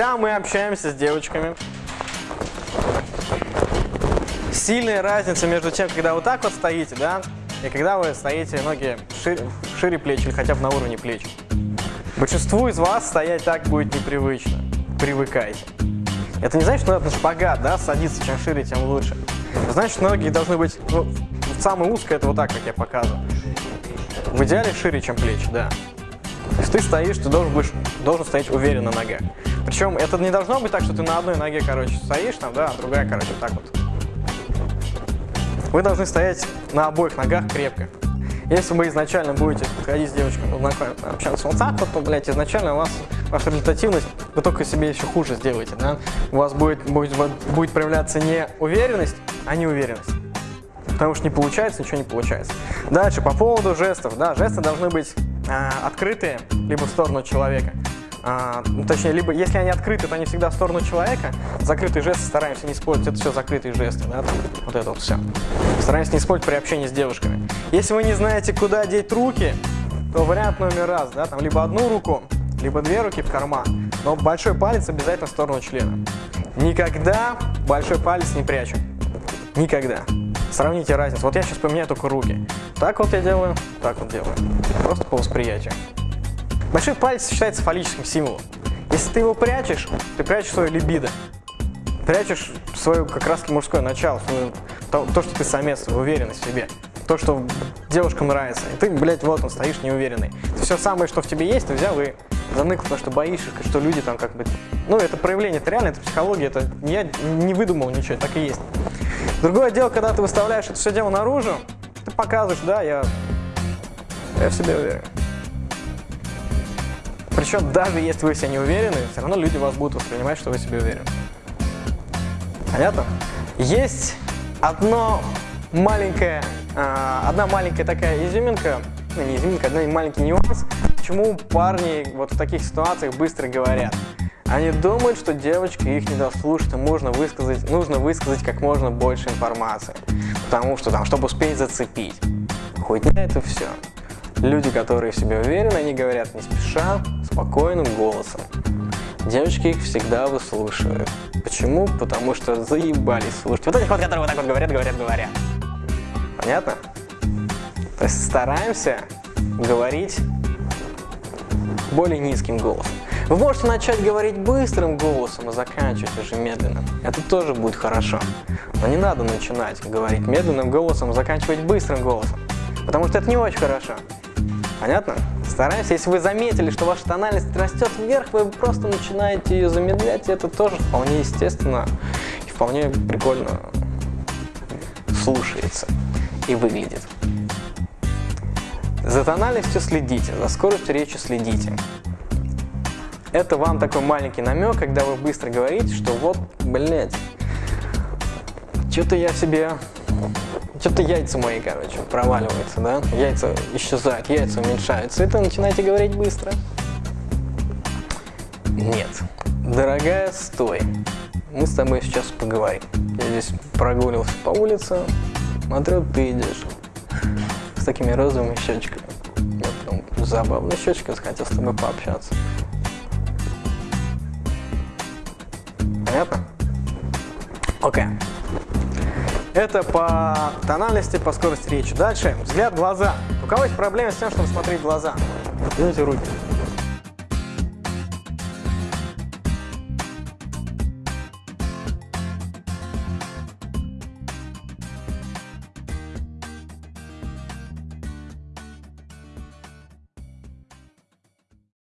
Да, мы общаемся с девочками. Сильная разница между тем, когда вот так вот стоите, да, и когда вы стоите ноги шире, шире плеч или хотя бы на уровне плеч. Большинству из вас стоять так будет непривычно. Привыкайте. Это не значит, что надо на шпагат, да, садиться, чем шире, тем лучше. Значит, ноги должны быть, ну, самое узкое, это вот так, как я показываю. В идеале шире, чем плечи, да. Ты стоишь, ты должен, будешь, должен стоять уверенно на ногах. Причем это не должно быть так, что ты на одной ноге, короче, стоишь там, да, а другая, короче, вот так вот. Вы должны стоять на обоих ногах крепко. Если вы изначально будете ходить с девочкой, ну, общаться вот так вот, то, блядь, изначально у вас ваша результативность, вы только себе еще хуже сделаете, да? У вас будет, будет, будет проявляться не уверенность, а неуверенность. Потому что не получается, ничего не получается. Дальше, по поводу жестов, да, жесты должны быть открытые, либо в сторону человека. А, ну, точнее, либо если они открыты, то они всегда в сторону человека. Закрытые жесты стараемся не использовать. Это все закрытые жесты, да, вот это вот все. Стараемся не использовать при общении с девушками. Если вы не знаете, куда деть руки, то вариант номер раз, да, там либо одну руку, либо две руки в карман, но большой палец обязательно в сторону члена. Никогда большой палец не прячу. Никогда. Сравните разницу. Вот я сейчас поменяю только руки. Так вот я делаю, так вот делаю. Просто по восприятию. Большой палец считается фаллическим символом. Если ты его прячешь, ты прячешь свою либидо. Прячешь свое как раз мужское начало, свою, то, то, что ты самец, уверенность в себе. То, что девушкам нравится. И ты, блядь, вот он, стоишь неуверенный. Все самое, что в тебе есть, ты взял и заныкал, потому что боишься, что люди там как бы... Ну, это проявление, это реально, это психология, это я не выдумал ничего, так и есть. Другое дело, когда ты выставляешь это все дело наружу, ты показываешь, да, я, я в себе уверен. Причем даже если вы себя не уверены, все равно люди вас будут воспринимать, что вы себе уверены. Понятно? Есть одно маленькое, э, одна маленькая такая изюминка, ну не изюминка, один маленький нюанс, почему парни вот в таких ситуациях быстро говорят. Они думают, что девочки их не дослушают, и можно высказать, нужно высказать как можно больше информации. Потому что там, чтобы успеть зацепить. Хоть на это все. Люди, которые в себе уверены, они говорят не спеша, спокойным голосом. Девочки их всегда выслушивают. Почему? Потому что заебались слушать. Вот этих вот, которые вот так вот говорят, говорят, говорят. Понятно? То есть стараемся говорить более низким голосом. Вы можете начать говорить быстрым голосом и заканчивать уже медленно. Это тоже будет хорошо. Но не надо начинать говорить медленным голосом и заканчивать быстрым голосом. Потому что это не очень хорошо. Понятно? Стараемся, если вы заметили, что ваша тональность растет вверх, вы просто начинаете ее замедлять, и это тоже вполне естественно и вполне прикольно слушается и выглядит. За тональностью следите, за скоростью речи следите. Это вам такой маленький намек, когда вы быстро говорите, что вот, блядь, что-то я себе что-то яйца мои, короче, проваливаются, да? Яйца исчезают, яйца уменьшаются. Это начинаете говорить быстро. Нет. Дорогая, стой. Мы с тобой сейчас поговорим. Я здесь прогуливался по улице, смотрю, ты идешь с такими розовыми щечками. Я потом забавная щечка, захотел с тобой пообщаться. Понятно? Окей. Okay. Это по тональности, по скорости речи. Дальше, взгляд глаза. У кого есть проблемы с тем, чтобы смотреть глаза? Поднимите руки.